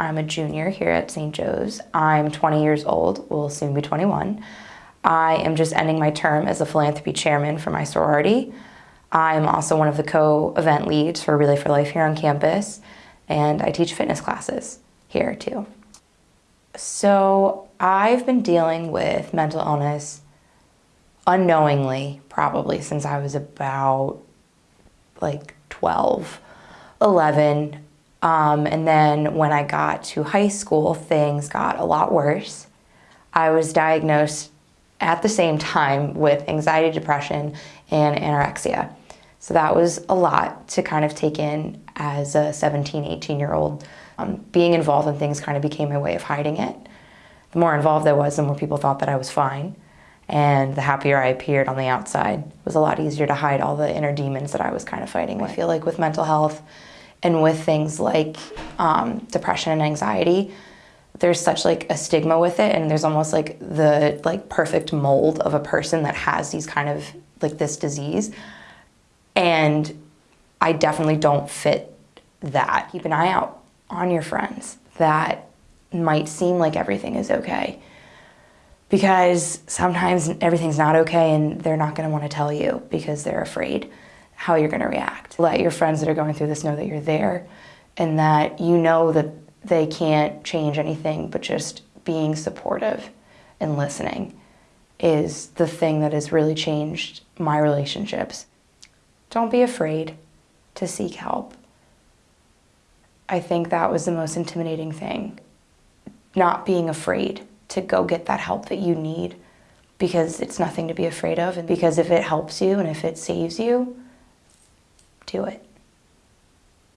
I'm a junior here at St. Joe's. I'm 20 years old, will soon be 21. I am just ending my term as a philanthropy chairman for my sorority. I'm also one of the co-event leads for Relay for Life here on campus, and I teach fitness classes here too. So I've been dealing with mental illness unknowingly probably since I was about like 12, 11. Um, and then when I got to high school, things got a lot worse. I was diagnosed at the same time with anxiety, depression, and anorexia. So that was a lot to kind of take in as a 17, 18 year old. Um, being involved in things kind of became my way of hiding it. The more involved I was, the more people thought that I was fine. And the happier I appeared on the outside. It was a lot easier to hide all the inner demons that I was kind of fighting with. I feel like with mental health and with things like um, depression and anxiety, there's such like a stigma with it and there's almost like the like perfect mold of a person that has these kind of like this disease. And I definitely don't fit that. Keep an eye out on your friends. That might seem like everything is okay. Because sometimes everything's not okay and they're not going to want to tell you because they're afraid how you're going to react. Let your friends that are going through this know that you're there and that you know that they can't change anything but just being supportive and listening is the thing that has really changed my relationships. Don't be afraid to seek help. I think that was the most intimidating thing. Not being afraid to go get that help that you need because it's nothing to be afraid of and because if it helps you and if it saves you, do it.